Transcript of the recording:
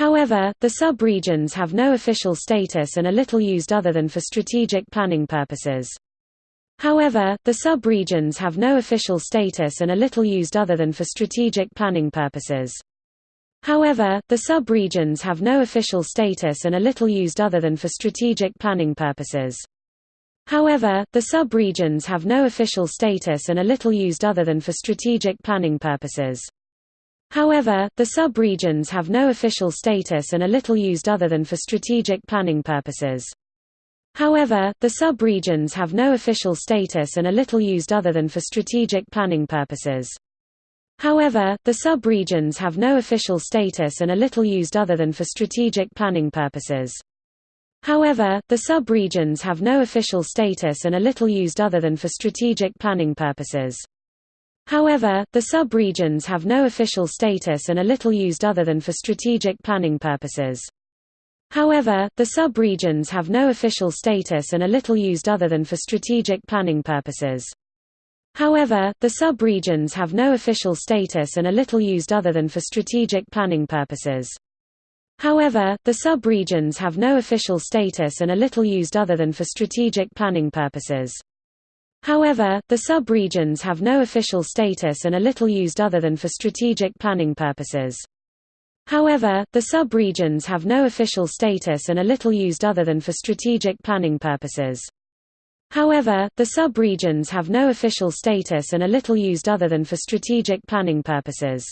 However, the sub-regions have no official status and are little used other than for strategic planning purposes. However, the sub-regions have no official status and are little used other than for strategic planning purposes. However, the sub-regions have no official status and are little used other than for strategic planning purposes. However, the sub-regions have no official status and are little used other than for strategic planning purposes. However, the sub-regions have no official status and are little used other than for strategic planning purposes. However, the sub-regions have no official status and are little used other than for strategic planning purposes. However, the sub-regions have no official status and are little used other than for strategic planning purposes. However, the sub-regions have no official status and are little used other than for strategic planning purposes. However, the sub-regions have no official status and are little used other than for strategic planning purposes. However, the sub-regions have no official status and are little used other than for strategic planning purposes. However, the sub-regions have no official status and are little used other than for strategic planning purposes. However, the sub-regions have no official status and are little used other than for strategic planning purposes. However, the sub-regions have no official status and are little used other than for strategic planning purposes. However, the sub-regions have no official status and are little used other than for strategic planning purposes. However, the sub-regions have no official status and are little used other than for strategic planning purposes.